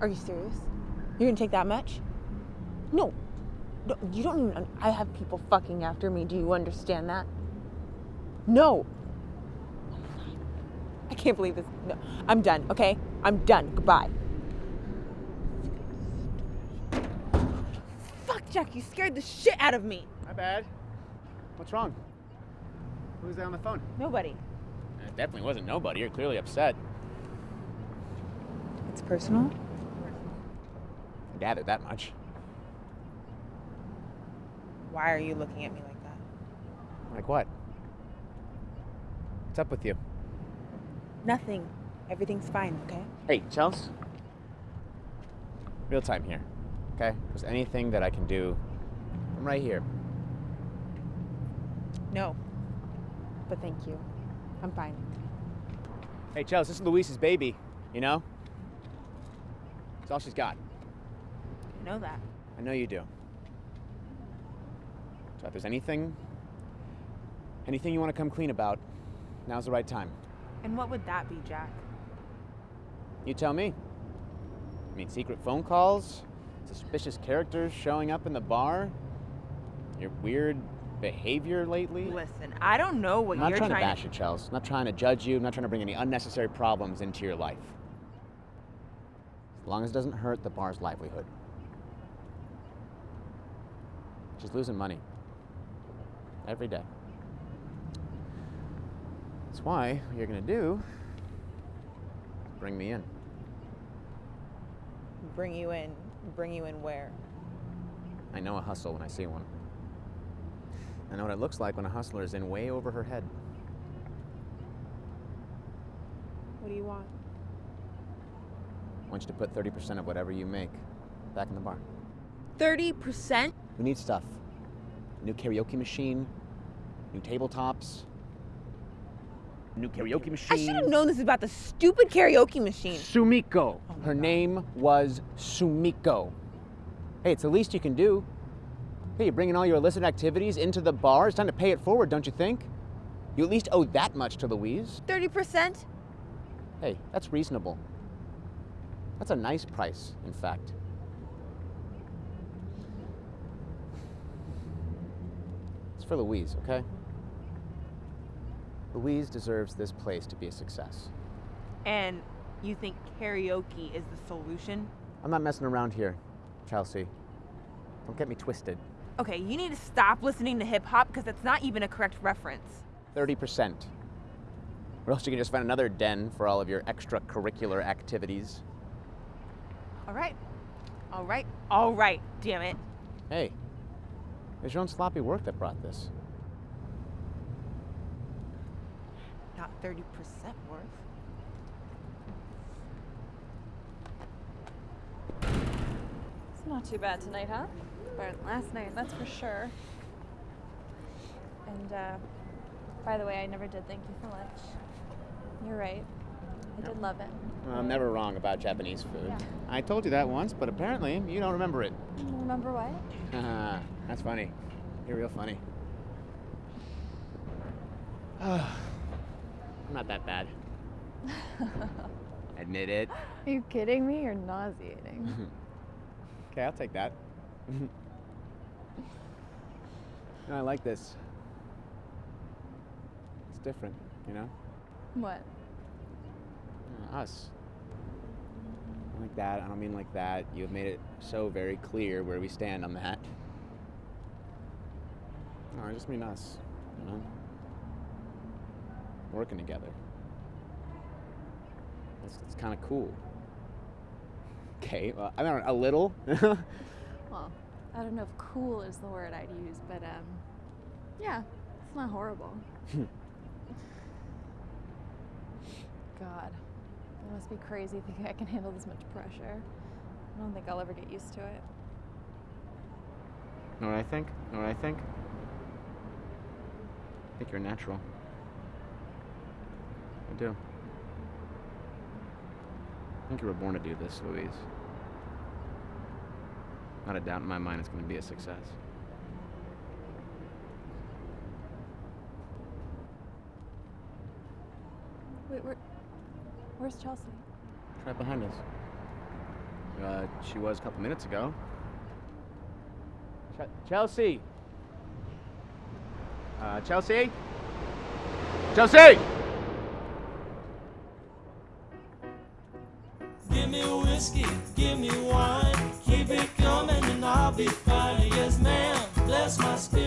Are you serious? You're gonna take that much? No. no you don't even. I have people fucking after me. Do you understand that? No. Oh. I can't believe this. No. I'm done, okay? I'm done. Goodbye. Fuck, Jack, you scared the shit out of me. My bad. What's wrong? Who's there on the phone? Nobody. It definitely wasn't nobody. You're clearly upset. It's personal? I gathered that much. Why are you looking at me like that? Like what? What's up with you? Nothing. Everything's fine, okay? Hey, Chels. Real time here, okay? If there's anything that I can do, I'm right here. No. But thank you. I'm fine. Hey, Chels, this is Louise's baby, you know? It's all she's got. Know that. I know you do. So if there's anything, anything you want to come clean about, now's the right time. And what would that be, Jack? You tell me. I mean, secret phone calls, suspicious characters showing up in the bar, your weird behavior lately. Listen, I don't know what you're doing. I'm not you're trying, trying to bash you, Chels. I'm not trying to judge you. I'm not trying to bring any unnecessary problems into your life. As long as it doesn't hurt the bar's livelihood. She's losing money. Every day. That's why what you're gonna do is bring me in. Bring you in. Bring you in where? I know a hustle when I see one. I know what it looks like when a hustler is in way over her head. What do you want? I want you to put 30% of whatever you make back in the bar. 30%? We need stuff. New karaoke machine, new tabletops, new karaoke machine. I should have known this about the stupid karaoke machine. Sumiko. Oh Her God. name was Sumiko. Hey, it's the least you can do. Hey, you're bringing all your illicit activities into the bar. It's time to pay it forward, don't you think? You at least owe that much to Louise. 30%? Hey, that's reasonable. That's a nice price, in fact. For Louise, okay? Louise deserves this place to be a success. And you think karaoke is the solution? I'm not messing around here, Chelsea. Don't get me twisted. Okay, you need to stop listening to hip hop because that's not even a correct reference. 30%. Or else you can just find another den for all of your extracurricular activities. All right. All right. All right. Damn it. Hey, it's your own sloppy work that brought this. Not 30% worth. It's not too bad tonight, huh? Better than last night, that's for sure. And uh, by the way, I never did thank you for lunch. You're right. I did love it. I'm never wrong about Japanese food. Yeah. I told you that once, but apparently you don't remember it. Remember what? Haha, That's funny. You're real funny. I'm not that bad. Admit it. Are you kidding me? You're nauseating. Okay, I'll take that. no, I like this. It's different, you know? what? Us. Like that, I don't mean like that. You have made it so very clear where we stand on that. No, I just mean us, you know? Working together. It's, it's kind of cool. Okay, well, I mean, a little. Well, I don't know if cool is the word I'd use, but um, yeah, it's not horrible. God, it must be crazy thinking I can handle this much pressure. I don't think I'll ever get used to it. know what I think? Know what I think? I think you're natural. I do. I think you were born to do this, Louise. Not a doubt in my mind it's going to be a success. Wait, where, where's Chelsea? Right behind us. Uh, she was a couple minutes ago. Ch- Chelsea. Uh, Chelsea. Chelsea. Give me whiskey, give me wine, keep it coming and I'll be fine. Yes, ma'am. Bless my spirit, bless my spirit.